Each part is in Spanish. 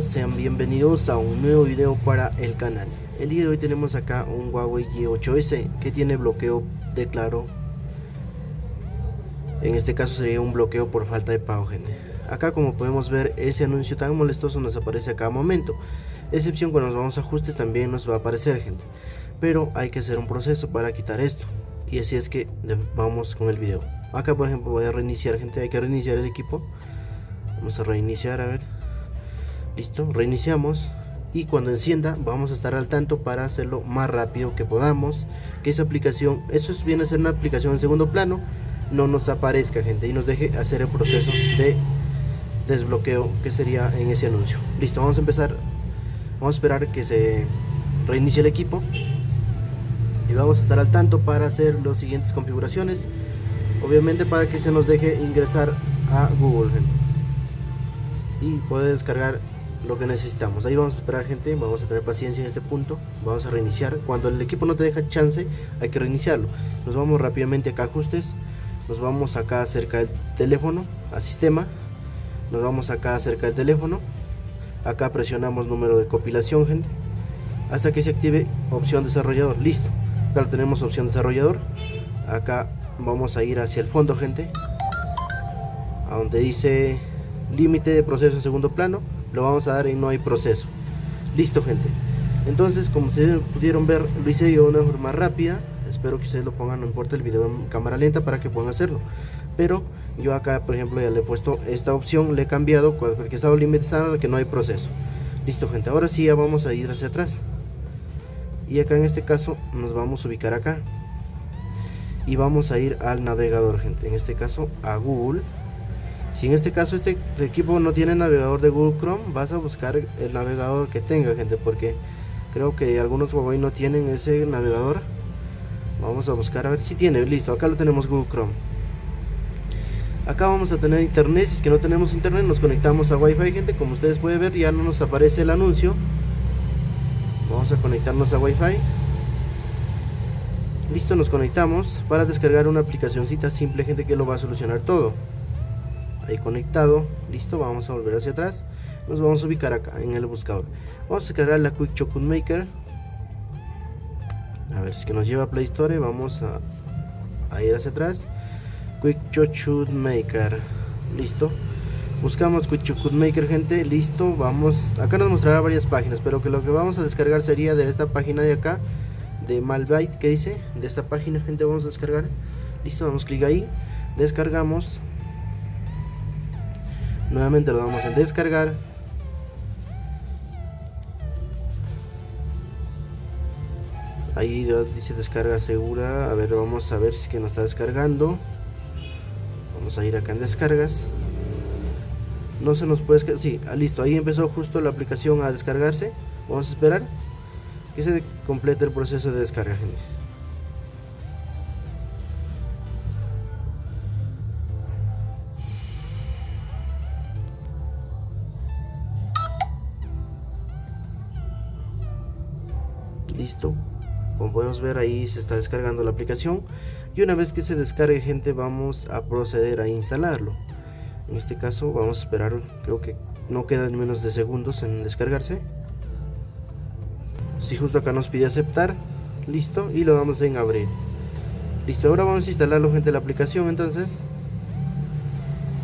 sean bienvenidos a un nuevo video para el canal. El día de hoy tenemos acá un Huawei G8S que tiene bloqueo de claro. En este caso sería un bloqueo por falta de pago gente. Acá como podemos ver ese anuncio tan molestoso nos aparece a cada momento. Excepción cuando nos vamos a ajustes también nos va a aparecer gente. Pero hay que hacer un proceso para quitar esto. Y así es que vamos con el video. Acá por ejemplo voy a reiniciar gente, hay que reiniciar el equipo. Vamos a reiniciar a ver listo reiniciamos. Y cuando encienda vamos a estar al tanto para hacerlo más rápido que podamos. Que esa aplicación eso viene a ser una aplicación en segundo plano. No nos aparezca gente y nos deje hacer el proceso de desbloqueo que sería en ese anuncio. Listo vamos a empezar. Vamos a esperar que se reinicie el equipo. Y vamos a estar al tanto para hacer las siguientes configuraciones. Obviamente para que se nos deje ingresar a Google y poder descargar lo que necesitamos. Ahí vamos a esperar gente vamos a tener paciencia en este punto vamos a reiniciar. Cuando el equipo no te deja chance hay que reiniciarlo. Nos vamos rápidamente acá ajustes nos vamos acá cerca del teléfono a sistema nos vamos acá cerca del teléfono. Acá presionamos número de compilación gente hasta que se active opción desarrollador. Listo acá lo tenemos opción desarrollador. Acá vamos a ir hacia el fondo gente a donde dice límite de proceso en segundo plano lo vamos a dar en no hay proceso. Listo gente. Entonces como ustedes pudieron ver lo hice yo de una forma rápida. Espero que ustedes lo pongan no importa el video en cámara lenta para que puedan hacerlo. Pero yo acá por ejemplo ya le he puesto esta opción le he cambiado cualquier estado límite estándar que no hay proceso. Listo gente. Ahora sí ya vamos a ir hacia atrás. Y acá en este caso nos vamos a ubicar acá. Y vamos a ir al navegador gente. En este caso a google si en este caso este equipo no tiene navegador de Google Chrome, vas a buscar el navegador que tenga, gente, porque creo que algunos Huawei no tienen ese navegador. Vamos a buscar a ver si tiene, listo, acá lo tenemos Google Chrome. Acá vamos a tener internet, si es que no tenemos internet nos conectamos a Wi-Fi, gente, como ustedes pueden ver ya no nos aparece el anuncio. Vamos a conectarnos a Wi-Fi. Listo, nos conectamos para descargar una aplicacióncita simple, gente, que lo va a solucionar todo ahí conectado. Listo vamos a volver hacia atrás. Nos vamos a ubicar acá en el buscador. Vamos a descargar la Quick Chocolate Maker. A ver si que nos lleva a Play Store vamos a, ir hacia atrás. Quick Chocolate Maker. Listo. Buscamos Quick Chocolate Maker gente. Listo vamos. Acá nos mostrará varias páginas pero que lo que vamos a descargar sería de esta página de acá de Malbyte que dice de esta página gente vamos a descargar. Listo damos clic ahí. Descargamos nuevamente lo damos a descargar. Ahí dice descarga segura. A ver vamos a ver si que nos está descargando. Vamos a ir acá en descargas. No se nos puede sí, ah, listo, ahí empezó justo la aplicación a descargarse. Vamos a esperar que se complete el proceso de descarga gente listo. Como podemos ver ahí se está descargando la aplicación. Y una vez que se descargue gente vamos a proceder a instalarlo. En este caso vamos a esperar creo que no quedan menos de segundos en descargarse. Si justo acá nos pide aceptar listo y lo damos en abrir listo ahora vamos a instalarlo gente la aplicación entonces.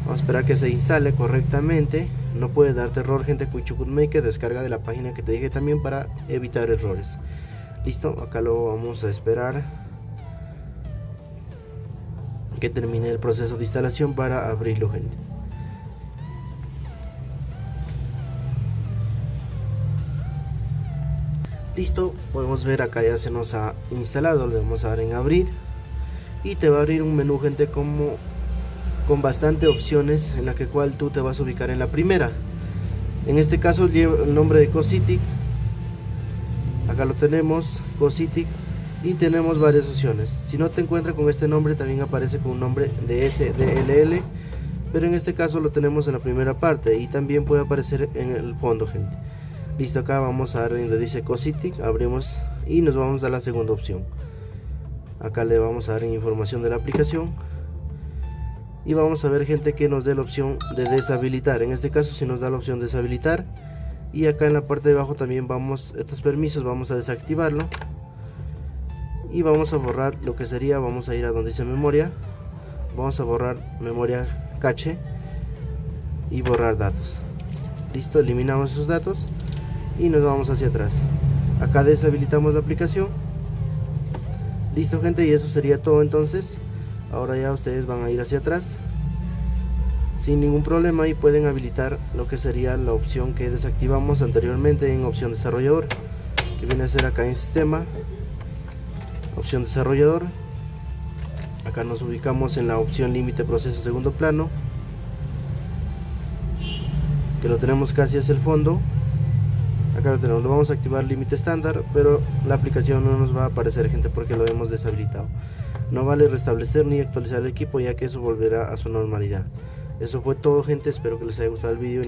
Vamos a esperar que se instale correctamente. No puede darte error gente Quichukut Maker descarga de la página que te dije también para evitar errores listo acá lo vamos a esperar. Que termine el proceso de instalación para abrirlo gente. Listo podemos ver acá ya se nos ha instalado le vamos a dar en abrir. Y te va a abrir un menú gente como con bastante opciones en la que cual tú te vas a ubicar en la primera. En este caso el nombre de Cositic acá lo tenemos Cositic y tenemos varias opciones. Si no te encuentra con este nombre también aparece con un nombre de SDLL pero en este caso lo tenemos en la primera parte y también puede aparecer en el fondo gente. Listo acá vamos a ver donde dice Cositic abrimos y nos vamos a la segunda opción. Acá le vamos a dar información de la aplicación y vamos a ver gente que nos dé la opción de deshabilitar. En este caso si nos da la opción de deshabilitar y acá en la parte de abajo también vamos estos permisos vamos a desactivarlo. Y vamos a borrar lo que sería vamos a ir a donde dice memoria. Vamos a borrar memoria cache y borrar datos. Listo eliminamos esos datos y nos vamos hacia atrás. Acá deshabilitamos la aplicación. Listo gente y eso sería todo entonces. Ahora ya ustedes van a ir hacia atrás sin ningún problema y pueden habilitar lo que sería la opción que desactivamos anteriormente en opción desarrollador que viene a ser acá en sistema. Opción desarrollador. Acá nos ubicamos en la opción límite proceso segundo plano que lo tenemos casi hacia el fondo. Acá lo tenemos, lo vamos a activar límite estándar pero la aplicación no nos va a aparecer gente porque lo hemos deshabilitado. No vale restablecer ni actualizar el equipo ya que eso volverá a su normalidad eso fue todo gente. Espero que les haya gustado el vídeo